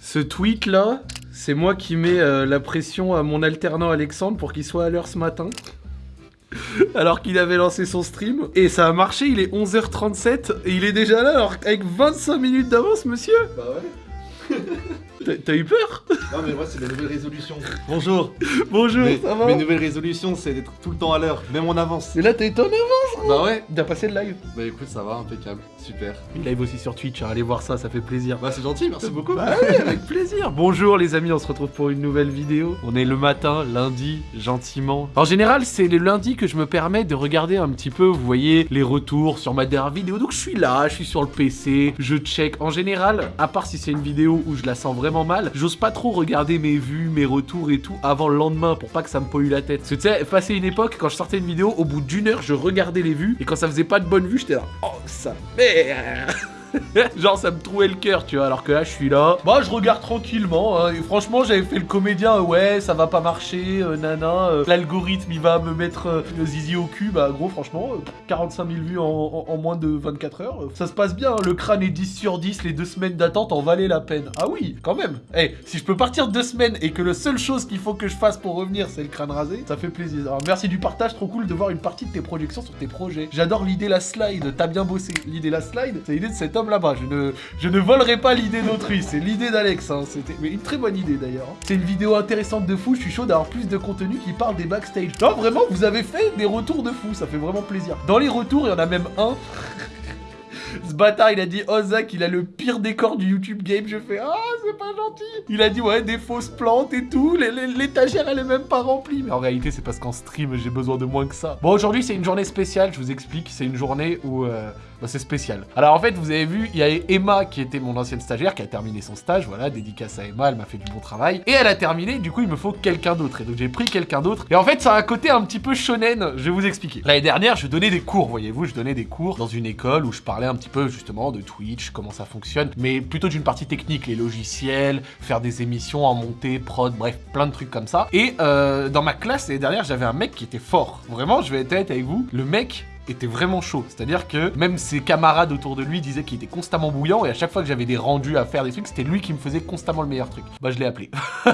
Ce tweet là, c'est moi qui mets euh, la pression à mon alternant Alexandre pour qu'il soit à l'heure ce matin. Alors qu'il avait lancé son stream. Et ça a marché, il est 11h37 et il est déjà là alors avec 25 minutes d'avance, monsieur Bah ouais. T'as- eu peur? Non mais moi c'est mes nouvelles résolutions. Bonjour. Bonjour, Mes, ça va? mes nouvelles résolutions c'est d'être tout le temps à l'heure, même en avance. Et là t'es étonné Bah ouais. T'as passé le live Bah écoute ça va, impeccable, super. Il live aussi sur Twitch, hein, allez voir ça, ça fait plaisir. Bah c'est gentil, merci beaucoup. Bah ouais, avec plaisir. Bonjour les amis, on se retrouve pour une nouvelle vidéo. On est le matin, lundi, gentiment. En général, c'est le lundi que je me permets de regarder un petit peu, vous voyez, les retours sur ma dernière vidéo. Donc je suis là, je suis sur le PC, je check. En général, à part si c'est une vidéo où je la sens vraiment mal, j'ose pas trop regarder mes vues, mes retours et tout avant le lendemain pour pas que ça me pollue la tête. Parce que tu sais, passé une époque, quand je sortais une vidéo, au bout d'une heure, je regardais les vues et quand ça faisait pas de bonnes vues, j'étais là, oh ça merde Genre ça me trouait le cœur, tu vois, alors que là je suis là. Bah je regarde tranquillement, hein, et franchement j'avais fait le comédien, euh, ouais ça va pas marcher, euh, nana, euh, l'algorithme il va me mettre zizi au cul, bah gros franchement, euh, 45 000 vues en, moins de 24 heures, ça se passe bien, hein, le crâne est 10 sur 10, les deux semaines d'attente en valaient la peine. Ah oui, quand même Eh, si je peux partir deux semaines et que la seule chose qu'il faut que je fasse pour revenir c'est le crâne rasé, ça fait plaisir. Alors merci du partage, trop cool de voir une partie de tes projections sur tes projets. J'adore l'idée la slide, t'as bien bossé. L'idée la slide, c'est l'idée de cet là-bas. Je ne, je ne volerai pas l'idée d'autrui, c'est l'idée d'Alex. hein. C'était une très bonne idée d'ailleurs. hein. C'est une vidéo intéressante de fou, je suis chaud d'avoir plus de contenu qui parle des backstage. Non, vraiment, vous avez fait des retours de fou, ça fait vraiment plaisir. Dans les retours, il y en a même un. Ce bâtard, il a dit Oh Zach, il a le pire décor du YouTube game. Je fais Ah, c'est pas gentil. Il a dit Ouais, des fausses plantes et tout. L'étagère, elle est même pas remplie. Mais en réalité, c'est parce qu'en stream, j'ai besoin de moins que ça. Bon, aujourd'hui, c'est une journée spéciale. Je vous explique. C'est une journée où. euh, bah, c'est spécial. Alors en fait, vous avez vu, il y a Emma qui était mon ancienne stagiaire qui a terminé son stage. Voilà, dédicace à Emma, elle m'a fait du bon travail. Et elle a terminé, du coup, il me faut quelqu'un d'autre. Et donc j'ai pris quelqu'un d'autre. Et en fait, ça a un côté un petit peu shonen. Je vais vous expliquer. L'année dernière, je donnais des cours, voyez-vous, je donnais des cours dans une école où je parlais un petit peu justement de Twitch, comment ça fonctionne, mais plutôt d'une partie technique, les logiciels, faire des émissions en montée, prod, bref, plein de trucs comme ça. Et euh, dans ma classe l'année dernière, j'avais un mec qui était fort. Vraiment, je vais être honnête avec vous, le mec était vraiment chaud. C'est-à-dire que même ses camarades autour de lui disaient qu'il était constamment bouillant et à chaque fois que j'avais des rendus à faire des trucs, c'était lui qui me faisait constamment le meilleur truc. Bah je l'ai appelé.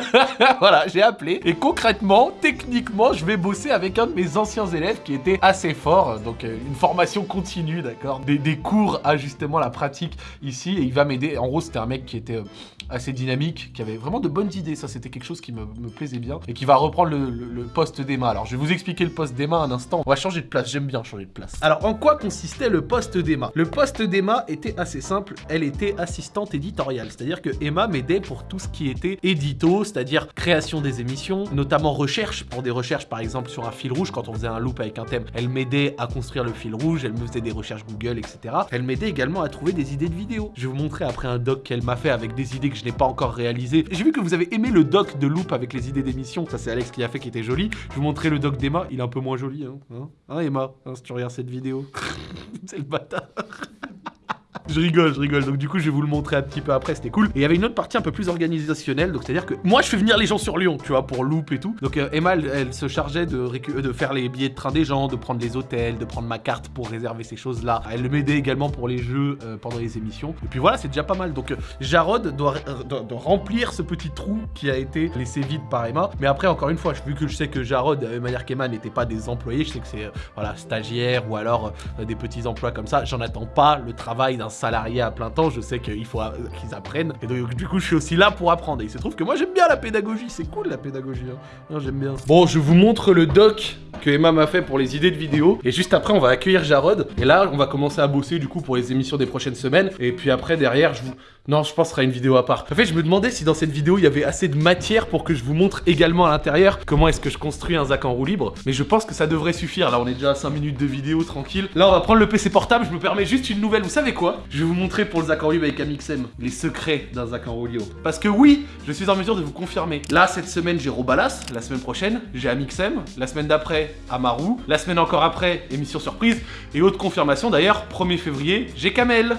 voilà, j'ai appelé et concrètement, techniquement, je vais bosser avec un de mes anciens élèves qui était assez fort, donc euh, une formation continue, d'accord, des, des cours à justement la pratique ici et il va m'aider. En gros, c'était un mec qui était euh, assez dynamique, qui avait vraiment de bonnes idées. Ça, c'était quelque chose qui me, me plaisait bien et qui va reprendre le, le- le poste d'Emma. Alors, je vais vous expliquer le poste d'Emma un instant. On va changer de place. J'aime bien changer de place. Alors, en quoi consistait le poste d'Emma? Le poste d'Emma était assez simple. Elle était assistante éditoriale, c'est-à-dire que Emma m'aidait pour tout ce qui était édito, c'est-à-dire création des émissions, notamment recherche pour des recherches, par exemple sur un fil rouge quand on faisait un loop avec un thème. Elle m'aidait à construire le fil rouge. Elle me faisait des recherches Google, etc. Elle m'aidait également à trouver des idées de vidéos. Je vais vous montrer après un doc qu'elle m'a fait avec des idées que je n'ai pas encore réalisées. J'ai vu que vous avez aimé le doc de Loop avec les idées d'émission. Ça, c'est Alex qui a fait qui était joli. Je vais vous montrer le doc d'Emma. Il est un peu moins joli, hein. Hein, Hein, Emma Hein, Si tu regardes cette vidéo. c'est le bâtard. Je rigole, je rigole. Donc du coup, je vais vous le montrer un petit peu après, c'était cool. Et il y avait une autre partie un peu plus organisationnelle, donc c'est-à-dire que moi, je fais venir les gens sur Lyon, tu vois, pour Loop et tout. Donc euh, Emma, elle, se chargeait de, de faire les billets de train des gens, de prendre les hôtels, de prendre ma carte pour réserver ces choses-là. Elle m'aidait également pour les jeux euh, pendant les émissions. Et puis voilà, c'est déjà pas mal. Donc euh, Jarod doit, remplir ce petit trou qui a été laissé vide par Emma. Mais après, encore une fois, vu que je sais que Jarod, de manière qu'Emma, n'était pas des employés, je sais que c'est voilà, stagiaire ou alors des petits emplois comme ça. J'en attends pas le travail d'un salarié à plein temps. Je sais qu'il faut qu'ils apprennent. Et donc, du coup, je suis aussi là pour apprendre. Et il se trouve que moi, j'aime bien la pédagogie. C'est cool la pédagogie. hein. J'aime bien. Bon, je vous montre le doc que Emma m'a fait pour les idées de vidéos. Et juste après, on va accueillir Jarod. Et là, on va commencer à bosser du coup pour les émissions des prochaines semaines. Et puis après, derrière, je vous. Non, je pense que ce sera une vidéo à part. En fait, je me demandais si dans cette vidéo, il y avait assez de matière pour que je vous montre également à l'intérieur comment est-ce que je construis un Zach en roue libre. Mais je pense que ça devrait suffire. Là, on est déjà à 5 minutes de vidéo, tranquille. Là, on va prendre le PC portable. Je me permets juste une nouvelle. Vous savez quoi? Je vais vous montrer pour le Zach en avec Amixem les secrets d'un Zach en. Parce que oui, je suis en mesure de vous confirmer. Là, cette semaine, j'ai Robalas. La semaine prochaine, j'ai Amixem. La semaine d'après, Amaru. La semaine encore après, émission surprise. Et autre confirmation d'ailleurs, 1er février, j'ai Kamel.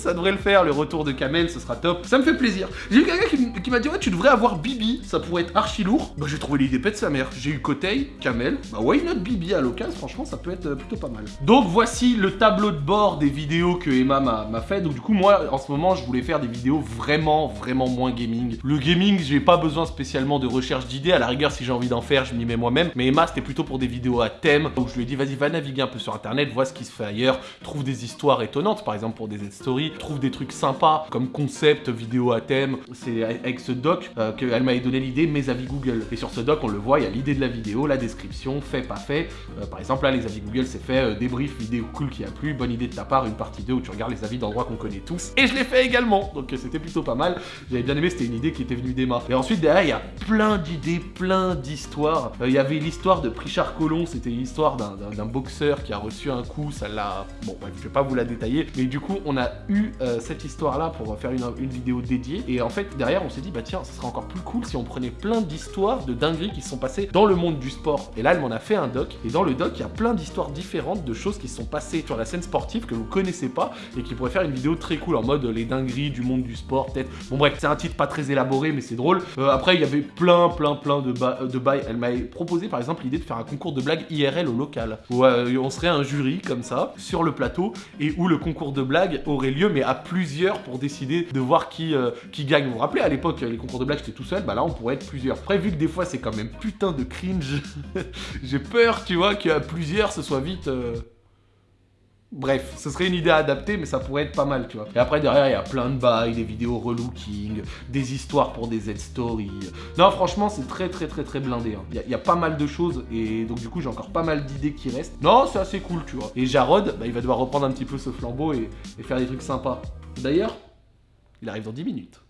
Ça devrait le faire, le retour de Kamel, ce sera top. Ça me fait plaisir. J'ai eu quelqu'un qui, qui m'a dit, ouais, tu devrais avoir Bibi, ça pourrait être archi lourd. Bah, j'ai trouvé l'idée pète sa mère. J'ai eu Kotei, Kamel, bah, why not Bibi à l'occasion, franchement, ça peut être euh, plutôt pas mal. Donc, voici le tableau de bord des vidéos que Emma m'a m'a fait. Donc, du coup, moi, en ce moment, je voulais faire des vidéos vraiment, vraiment moins gaming. Le gaming, j'ai pas besoin spécialement de recherche d'idées. À la rigueur, si j'ai envie d'en faire, je m'y mets moi-même. Mais Emma, c'était plutôt pour des vidéos à thème. Donc, je lui ai dit, vas-y, va naviguer un peu sur internet, vois ce qui se fait ailleurs, trouve des histoires étonnantes, par exemple pour des stories, trouve des trucs sympas comme concept vidéo à thème. C'est avec ce doc euh, qu'elle m'avait donné l'idée, mes avis Google. Et sur ce doc, on le voit, il y a l'idée de la vidéo, la description, fait, pas fait. Euh, par exemple, là, les avis Google, c'est fait euh, débrief, vidéo cool qui a plu, bonne idée de ta part, une partie 2 où tu regardes les avis d'endroits qu'on connaît tous. Et je l'ai fait également, donc c'était plutôt pas mal. J'avais bien aimé, c'était une idée qui était venue d'Emma. Et ensuite, derrière, il y a plein d'idées, plein d'histoires. Il y avait l'histoire de Prichard Colomb, c'était l'histoire d'un boxeur qui a reçu un coup, ça l'a... Bon, bref, je vais pas vous la détailler, mais du coup, on a eu euh, cette histoire-là pour faire une, vidéo dédiée. Et en fait, derrière, on s'est dit, bah tiens, ça serait encore plus cool si on prenait plein d'histoires de dingueries qui se sont passées dans le monde du sport. Et là, elle m'en a fait un doc. Et dans le doc, il y a plein d'histoires différentes de choses qui se sont passées sur la scène sportive que vous connaissez pas et qui pourraient faire une vidéo très cool en mode euh, les dingueries du monde du sport, peut-être. Bon, bref, c'est un titre pas très élaboré, mais c'est drôle. Euh, après, il y avait plein, plein, plein de, de bails. Elle m'avait proposé, par exemple, l'idée de faire un concours de blagues IRL au local. Où on serait un jury, comme ça, sur le plateau, et où le concours de blagues aurait lieu, mais à plusieurs pour décider de voir qui, euh, qui gagne. Vous vous rappelez, à l'époque, les concours de blagues, j'étais tout seul, bah là, on pourrait être plusieurs. Après, vu que des fois, c'est quand même putain de cringe, j'ai peur, tu vois, qu'à plusieurs, ce soit vite... euh, Bref, ce serait une idée à adapter, mais ça pourrait être pas mal, tu vois. Et après, derrière, il y a plein de bails, des vidéos relooking, des histoires pour des Z-stories. Non, franchement, c'est très, très, très, très blindé. hein. Il y, a- il y a pas mal de choses, et donc, du coup, j'ai encore pas mal d'idées qui restent. Non, c'est assez cool, tu vois. Et Jarod, bah, il va devoir reprendre un petit peu ce flambeau et, et faire des trucs sympas. D'ailleurs, il arrive dans 10 minutes.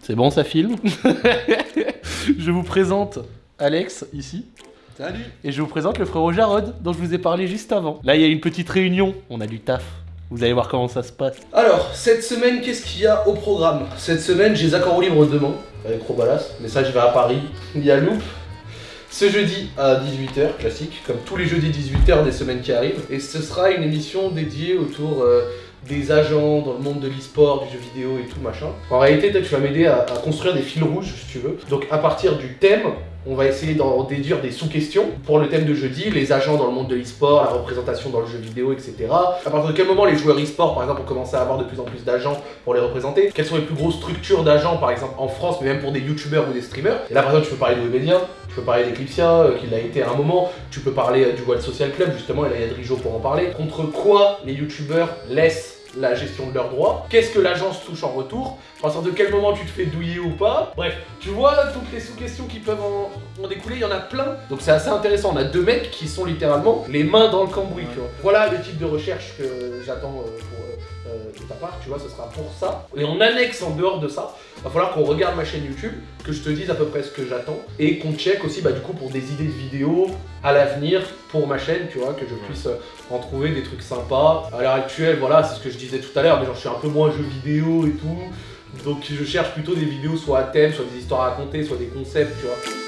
C'est bon, ça filme Je vous présente Alex, ici. Salut Et je vous présente le frérot Jarod, dont je vous ai parlé juste avant. Là, il y a une petite réunion, on a du taf. Vous allez voir comment ça se passe. Alors, cette semaine, qu'est-ce qu'il y a au programme? Cette semaine, j'ai roue libre demain, avec Robalas, mais ça, je vais à Paris. Il y a Loop. Ce jeudi à 18h, classique, comme tous les jeudis 18h des semaines qui arrivent. Et ce sera une émission dédiée autour euh, des agents dans le monde de l'e-sport, du jeu vidéo et tout machin. En réalité, toi, tu vas m'aider à, à construire des fils rouges, si tu veux. Donc, à partir du thème, on va essayer d'en déduire des sous-questions. Pour le thème de jeudi, les agents dans le monde de l'e-sport, la représentation dans le jeu vidéo, etc. À partir de quel moment les joueurs e-sport, par exemple, ont commencé à avoir de plus en plus d'agents pour les représenter? Quelles sont les plus grosses structures d'agents, par exemple, en France, mais même pour des youtubeurs ou des streamers? Et là, par exemple, tu peux parler de Webedia, tu peux parler d'Eclipsia, euh, qui l'a été à un moment, tu peux parler euh, du World Social Club, justement, et là, il y a Drijo pour en parler. Contre quoi les youtubeurs laissent la gestion de leurs droits Qu'est-ce que l'agence touche en retour? À partir de quel moment tu te fais douiller ou pas? Bref, tu vois toutes les sous-questions qui peuvent en, en découler, il y en a plein. Donc c'est assez intéressant. On a deux mecs qui sont littéralement les mains dans le cambouis, tu vois. Voilà le type de recherche que j'attends euh, pour, euh, de ta part, tu vois, ce sera pour ça. Et en annexe, en dehors de ça, va falloir qu'on regarde ma chaîne YouTube, que je te dise à peu près ce que j'attends, et qu'on check aussi, bah, du coup, pour des idées de vidéos à l'avenir pour ma chaîne, tu vois, que je puisse euh, en trouver des trucs sympas. À l'heure actuelle, voilà, c'est ce que je disais tout à l'heure, mais genre, je suis un peu moins jeu vidéo et tout. Donc je cherche plutôt des vidéos soit à thème, soit des histoires à raconter, soit des concepts, tu vois.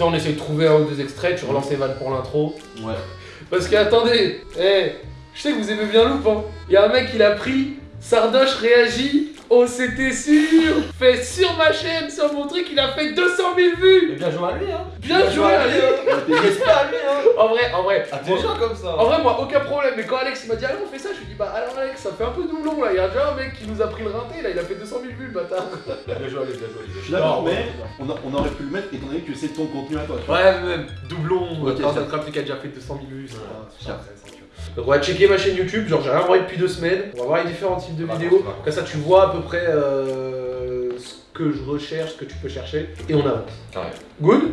Sais, on essaie de trouver un ou deux extraits, tu relances Evan pour l'intro. Ouais. Parce que attendez, eh, je sais que vous aimez bien Loop, hein. Il y a un mec, il a pris, Sardoche réagit, oh c'était sûr, fait sur ma chaîne, sur mon truc, il a fait 200 000 vues bien joué à lui, hein Bien joué à lui, En vrai, en vrai, Ah, t'es gens comme ça en vrai, moi, aucun problème, mais quand Alex il m'a dit, allez, on fait ça, je lui dis, bah alors Alex, ça fait un peu doublon là, il y a déjà un mec qui nous a pris le rinté, là, il a fait 200 000 vues, le bâtard. Bien joué lui, bien joué. Je suis Non, d'accord, mais on, a- on aurait pu le mettre étant donné que c'est ton contenu à toi. tu vois. Ouais, mais même, doublon, Ok, ça- te rappelle qu'il a déjà fait 200 000 vues, c'est pas-. Donc on va checker ma chaîne YouTube, genre j'ai rien envoyé depuis deux semaines, on va voir les différents types de Bah, vidéos, comme ça tu vois à peu près euh, ce que je recherche, ce que tu peux chercher, et on avance. Carré. Good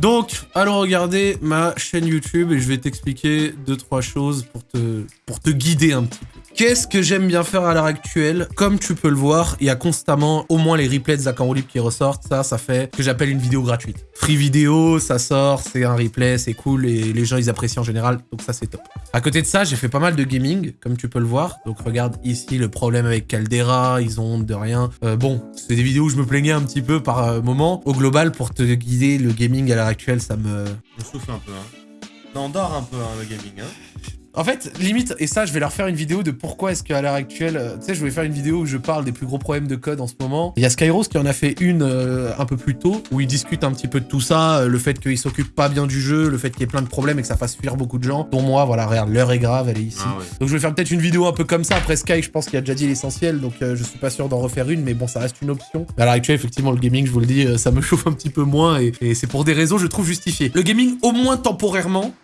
Donc, allons regarder ma chaîne YouTube et je vais t'expliquer deux trois choses pour te pour te guider un petit peu. Qu'est-ce que j'aime bien faire à l'heure actuelle? Comme tu peux le voir, il y a constamment au moins les replays de Zach qui ressortent. Ça, ça fait que j'appelle une vidéo gratuite. Free vidéo, ça sort, c'est un replay, c'est cool et les gens ils apprécient en général, donc ça c'est top. À côté de ça, j'ai fait pas mal de gaming, comme tu peux le voir. Donc regarde ici le problème avec Caldera, ils ont honte de rien. Euh, bon, c'est des vidéos où je me plaignais un petit peu par euh, moment. Au global, pour te guider, le gaming à l'heure actuelle, ça me... Souffle un peu, hein. On un peu, hein, le gaming, hein. En fait, limite, et ça, je vais leur faire une vidéo de pourquoi est-ce qu'à l'heure actuelle, euh, tu sais, je voulais faire une vidéo où je parle des plus gros problèmes de code en ce moment. Il y a Skyros qui en a fait une euh, un peu plus tôt, où il discute un petit peu de tout ça, euh, le fait qu'il s'occupe pas bien du jeu, le fait qu'il y ait plein de problèmes et que ça fasse fuir beaucoup de gens, dont moi, voilà, regarde, l'heure est grave, elle est ici. Ah ouais. Donc je vais faire peut-être une vidéo un peu comme ça, après Sky, je pense qu'il a déjà dit l'essentiel, donc je suis pas sûr d'en refaire une, mais bon, ça reste une option. À l'heure actuelle, effectivement, le gaming, je vous le dis, ça me chauffe un petit peu moins, et, et c'est pour des raisons, je trouve, justifiées. Le gaming, au moins temporairement,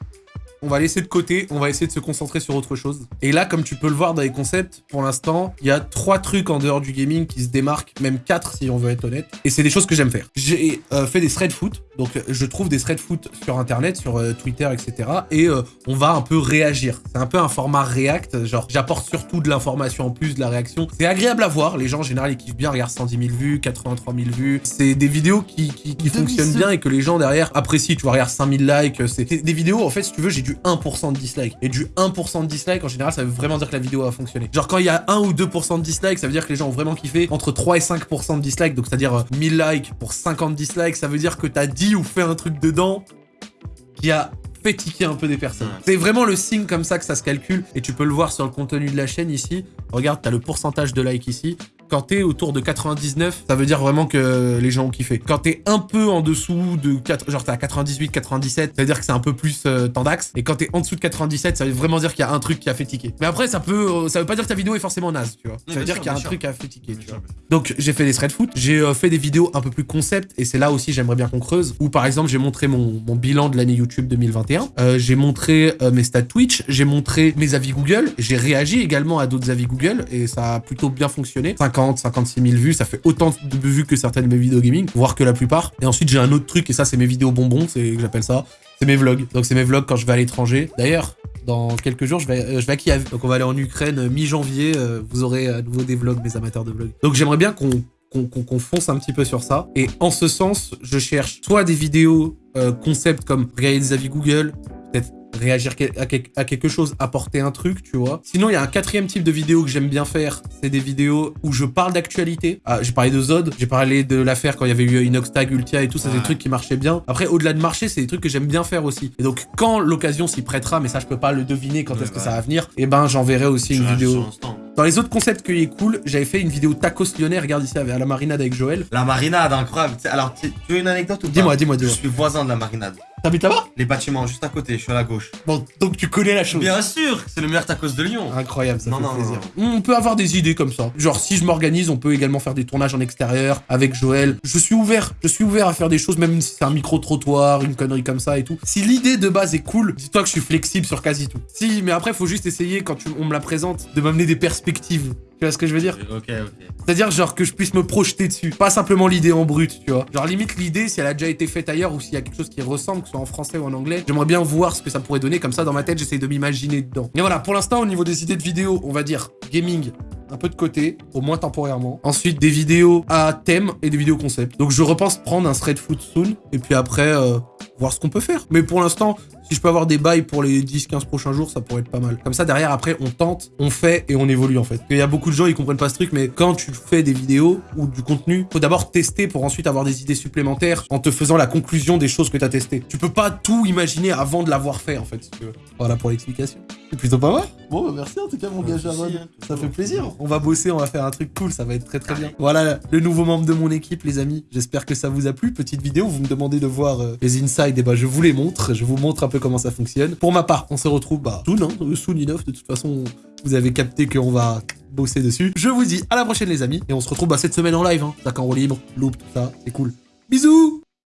on va laisser de côté, on va essayer de se concentrer sur autre chose. Et là, comme tu peux le voir dans les concepts, pour l'instant, il y a trois trucs en dehors du gaming qui se démarquent, même quatre si on veut être honnête. Et c'est des choses que j'aime faire. J'ai euh, fait des thread foot, donc euh, je trouve des thread foot sur internet, sur euh, Twitter, etc. Et euh, on va un peu réagir. C'est un peu un format React, genre j'apporte surtout de l'information en plus, de la réaction. C'est agréable à voir, les gens en général ils kiffent bien, regarde 110 000 vues, 83 000 vues. C'est des vidéos qui, qui, qui fonctionnent bien et que les gens derrière apprécient. Tu vois, regarde 5000 likes, c'est des vidéos, en fait, si tu veux, j'ai du 1% de dislike. Et du 1% de dislike, en général, ça veut vraiment dire que la vidéo a fonctionné. Genre quand il y a 1 ou 2% de dislike, ça veut dire que les gens ont vraiment kiffé. Entre 3 et 5% de dislike, donc c'est-à-dire euh, 1000 likes pour 50 dislikes, ça veut dire que t'as dit ou fait un truc dedans qui a fait tiquer un peu des personnes. C'est vraiment le signe comme ça que ça se calcule et tu peux le voir sur le contenu de la chaîne ici. Regarde, t'as le pourcentage de likes ici. Quand t'es autour de 99, ça veut dire vraiment que les gens ont kiffé. Quand t'es un peu en dessous de 4, genre t'es à 98, 97, ça veut dire que c'est un peu plus euh, tendax. Et quand t'es en dessous de 97, ça veut vraiment dire qu'il y a un truc qui a fait tiquer. Mais après, ça peut, euh, ça veut pas dire que ta vidéo est forcément naze, tu vois. Ça veut dire qu'il y a un sûr. truc qui a fait tiquer, tu vois. Donc j'ai fait des thread foot, j'ai euh, fait des vidéos un peu plus concept et c'est là aussi j'aimerais bien qu'on creuse. Où par exemple j'ai montré mon, mon bilan de l'année YouTube 2021, Euh, j'ai montré mes stats Twitch, j'ai montré mes avis Google, j'ai réagi également à d'autres avis Google et ça a plutôt bien fonctionné. 50, 56 000 vues, ça fait autant de vues que certaines de mes vidéos gaming, voire que la plupart. Et ensuite j'ai un autre truc et ça c'est mes vidéos bonbons, c'est que j'appelle ça. C'est mes vlogs. Donc c'est mes vlogs quand je vais à l'étranger. D'ailleurs, dans quelques jours, je vais, euh, je à Kiev. Donc on va aller en Ukraine euh, mi-janvier. euh, vous aurez à nouveau des vlogs, mes amateurs de vlogs. Donc j'aimerais bien qu'on qu'on fonce un petit peu sur ça. Et en ce sens, je cherche soit des vidéos euh, concept comme regarder des avis Google, réagir à, quel- à quelque chose, apporter un truc, tu vois. Sinon, il y a un quatrième type de vidéo que j'aime bien faire, c'est des vidéos où je parle d'actualité. Ah, j'ai parlé de Zod, j'ai parlé de l'affaire quand il y avait eu Inoxtag, Ultia et tout, ça c'est des trucs qui marchaient bien. Après, au-delà de marcher, c'est des trucs que j'aime bien faire aussi. Et donc, quand l'occasion s'y prêtera, mais ça je peux pas le deviner quand est-ce que ça va venir, et ben j'enverrai aussi une vidéo. l'instant. Dans les autres concepts qui est cool, j'avais fait une vidéo tacos lyonnais, regarde ici à la marinade avec Joël. La marinade, incroyable. Alors, tu veux une anecdote ou pas? Dis-moi, dis-moi, Je dis-moi. suis voisin de la marinade. T'habites là-bas Les bâtiments juste à côté, je suis à la gauche. Bon, donc tu connais la chose. Bien sûr, c'est le meilleur tacos de Lyon. Incroyable, ça Non, fait non, plaisir. non, On peut avoir des idées comme ça. Genre, si je m'organise, on peut également faire des tournages en extérieur avec Joël. Je suis ouvert. Je suis ouvert à faire des choses, même si c'est un micro-trottoir, une connerie comme ça et tout. Si l'idée de base est cool, dis-toi que je suis flexible sur quasi tout. Si, mais après, faut juste essayer, quand tu- on me la présente, de m'amener des perspectives. Tu vois ce que je veux dire Ok, ok. C'est-à-dire, genre, que je puisse me projeter dessus. Pas simplement l'idée en brut, tu vois. Genre, limite, l'idée, si elle a déjà été faite ailleurs ou s'il y a quelque chose qui ressemble, que ce soit en français ou en anglais, j'aimerais bien voir ce que ça pourrait donner. Comme ça, dans ma tête, j'essaye de m'imaginer dedans. Et voilà, pour l'instant, au niveau des idées de vidéos, on va dire gaming, un peu de côté, au moins temporairement. Ensuite, des vidéos à thème et des vidéos concept. Donc, je repense prendre un thread foot soon. Et puis après, euh, voir ce qu'on peut faire. Mais pour l'instant, si je peux avoir des bails pour les 10-15 prochains jours, ça pourrait être pas mal. Comme ça, derrière, après, on tente, on fait et on évolue en fait. Il y a beaucoup de gens, ils comprennent pas ce truc, mais quand tu fais des vidéos ou du contenu, faut d'abord tester pour ensuite avoir des idées supplémentaires en te faisant la conclusion des choses que t'as testées. Tu peux pas tout imaginer avant de l'avoir fait en fait, tu. Voilà pour l'explication. C'est plutôt pas mal. Bon, bah, merci en tout cas, mon gars Jaron. hein, Ça fait plaisir. On va bosser, on va faire un truc cool, ça va être très très bien. Voilà le nouveau membre de mon équipe, les amis. J'espère que ça vous a plu. Petite vidéo, vous me demandez de voir euh, les insides, et bah je vous les montre. Je vous montre un peu comment ça fonctionne. Pour ma part, on se retrouve bah soon, hein, euh, soon enough. De toute façon, vous avez capté qu'on va bosser dessus. Je vous dis à la prochaine les amis, et on se retrouve bah, cette semaine en live. Hein. Sac en roue libre, loop, tout ça, c'est cool. Bisous